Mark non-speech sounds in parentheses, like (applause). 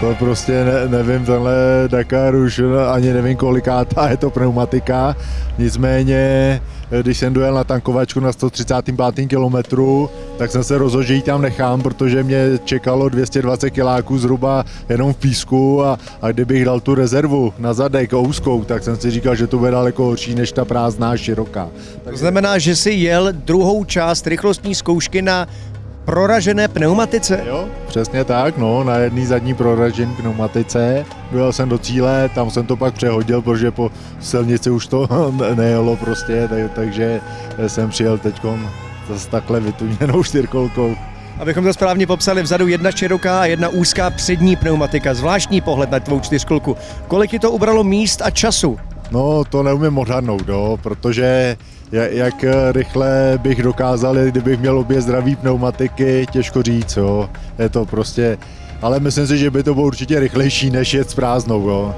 To prostě ne, nevím, tenhle Dakar už ani nevím kolikátá je to pneumatika. Nicméně, když jsem dojel na tankovačku na 135. kilometru, tak jsem se rozhodl, že ji tam nechám, protože mě čekalo 220 kiláků zhruba jenom v písku a, a kdybych dal tu rezervu na zadek úzkou, tak jsem si říkal, že to bude daleko horší než ta prázdná široká. To znamená, že si jel druhou část rychlostní zkoušky na proražené pneumatice? Jo, přesně tak, no, na jedné zadní proražené pneumatice. Dojel jsem do cíle, tam jsem to pak přehodil, protože po silnici už to (laughs) nejelo prostě, tak, takže jsem přijel teď zase takhle vytuněnou čtyřkolkou. Abychom to správně popsali, vzadu jedna široká a jedna úzká přední pneumatika. Zvláštní pohled na tvou čtyřkolku. Kolik ti to ubralo míst a času? No, to neumím odhadnout, jo, protože jak rychle bych dokázal, kdybych měl obě zdraví pneumatiky, těžko říct, jo. Je to prostě, ale myslím si, že by to bylo určitě rychlejší, než jet s prázdnou, jo.